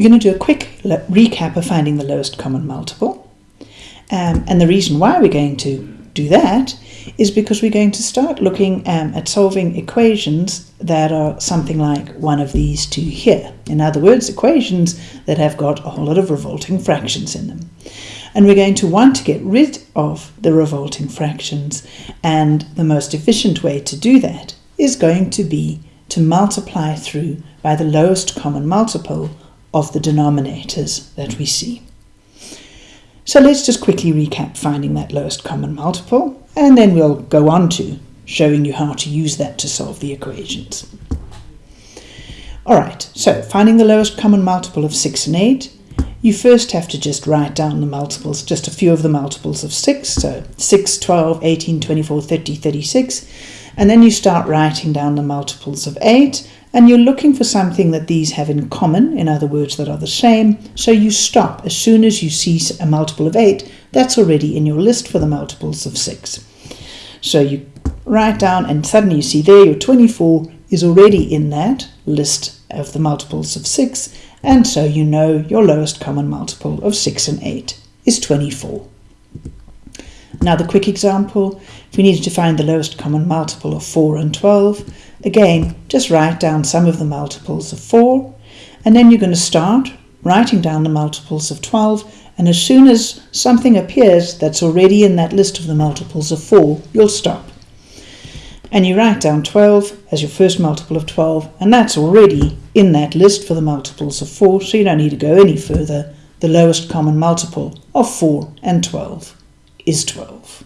We're going to do a quick recap of finding the lowest common multiple. Um, and the reason why we're going to do that is because we're going to start looking um, at solving equations that are something like one of these two here. In other words, equations that have got a whole lot of revolting fractions in them. And we're going to want to get rid of the revolting fractions and the most efficient way to do that is going to be to multiply through by the lowest common multiple of the denominators that we see. So let's just quickly recap finding that lowest common multiple, and then we'll go on to showing you how to use that to solve the equations. Alright, so finding the lowest common multiple of 6 and 8, you first have to just write down the multiples, just a few of the multiples of 6, so 6, 12, 18, 24, 30, 36, and then you start writing down the multiples of 8, and you're looking for something that these have in common, in other words, that are the same. So you stop as soon as you see a multiple of 8, that's already in your list for the multiples of 6. So you write down, and suddenly you see there your 24 is already in that list of the multiples of 6, and so you know your lowest common multiple of 6 and 8 is 24. Another quick example, if we needed to find the lowest common multiple of 4 and 12, Again, just write down some of the multiples of 4, and then you're going to start writing down the multiples of 12, and as soon as something appears that's already in that list of the multiples of 4, you'll stop. And you write down 12 as your first multiple of 12, and that's already in that list for the multiples of 4, so you don't need to go any further. The lowest common multiple of 4 and 12 is 12.